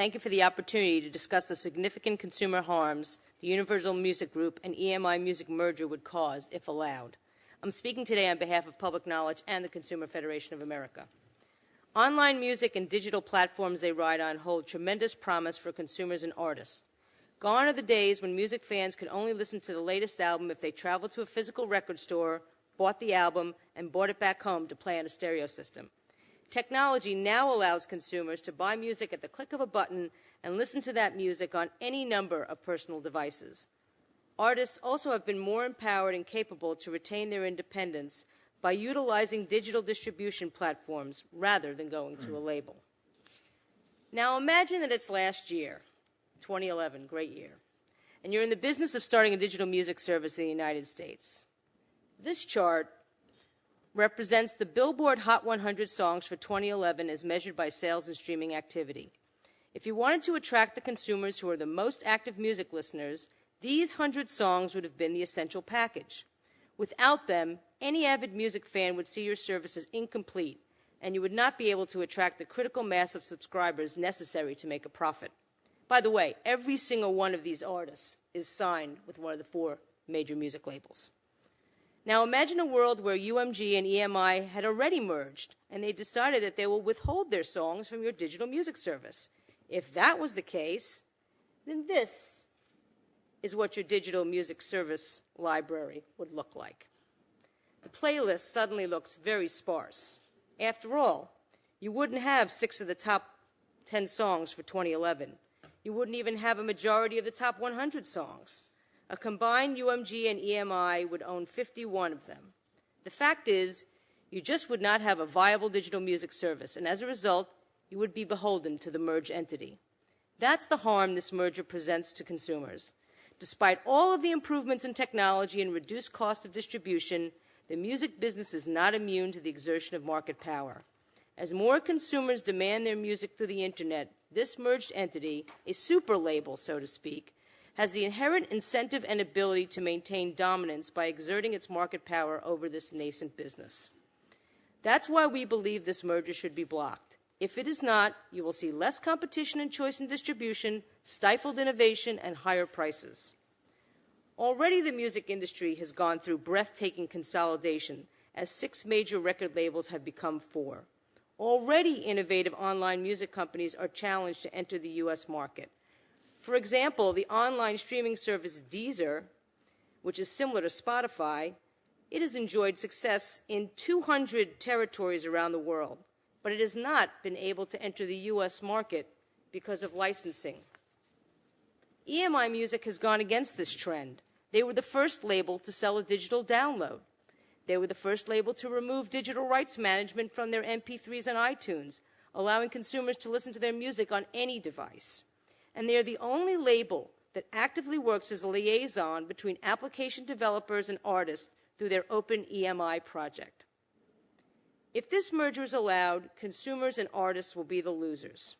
Thank you for the opportunity to discuss the significant consumer harms the Universal Music Group and EMI Music merger would cause if allowed. I'm speaking today on behalf of Public Knowledge and the Consumer Federation of America. Online music and digital platforms they ride on hold tremendous promise for consumers and artists. Gone are the days when music fans could only listen to the latest album if they traveled to a physical record store, bought the album, and brought it back home to play on a stereo system. Technology now allows consumers to buy music at the click of a button and listen to that music on any number of personal devices. Artists also have been more empowered and capable to retain their independence by utilizing digital distribution platforms rather than going to a label. Now imagine that it's last year, 2011, great year, and you're in the business of starting a digital music service in the United States. This chart represents the Billboard Hot 100 songs for 2011 as measured by sales and streaming activity. If you wanted to attract the consumers who are the most active music listeners, these 100 songs would have been the essential package. Without them, any avid music fan would see your service as incomplete, and you would not be able to attract the critical mass of subscribers necessary to make a profit. By the way, every single one of these artists is signed with one of the four major music labels. Now imagine a world where UMG and EMI had already merged and they decided that they will withhold their songs from your digital music service. If that was the case, then this is what your digital music service library would look like. The playlist suddenly looks very sparse. After all, you wouldn't have six of the top 10 songs for 2011. You wouldn't even have a majority of the top 100 songs. A combined UMG and EMI would own 51 of them. The fact is, you just would not have a viable digital music service, and as a result, you would be beholden to the merged entity. That's the harm this merger presents to consumers. Despite all of the improvements in technology and reduced cost of distribution, the music business is not immune to the exertion of market power. As more consumers demand their music through the internet, this merged entity, a super label, so to speak, has the inherent incentive and ability to maintain dominance by exerting its market power over this nascent business. That's why we believe this merger should be blocked. If it is not, you will see less competition and choice in distribution, stifled innovation, and higher prices. Already the music industry has gone through breathtaking consolidation as six major record labels have become four. Already innovative online music companies are challenged to enter the U.S. market. For example, the online streaming service Deezer, which is similar to Spotify, it has enjoyed success in 200 territories around the world, but it has not been able to enter the U.S. market because of licensing. EMI Music has gone against this trend. They were the first label to sell a digital download. They were the first label to remove digital rights management from their MP3s and iTunes, allowing consumers to listen to their music on any device and they are the only label that actively works as a liaison between application developers and artists through their Open EMI project. If this merger is allowed, consumers and artists will be the losers.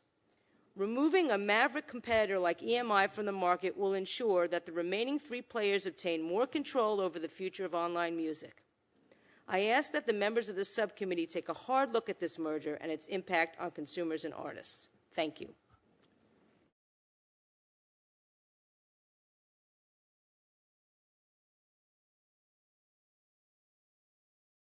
Removing a maverick competitor like EMI from the market will ensure that the remaining three players obtain more control over the future of online music. I ask that the members of this subcommittee take a hard look at this merger and its impact on consumers and artists. Thank you.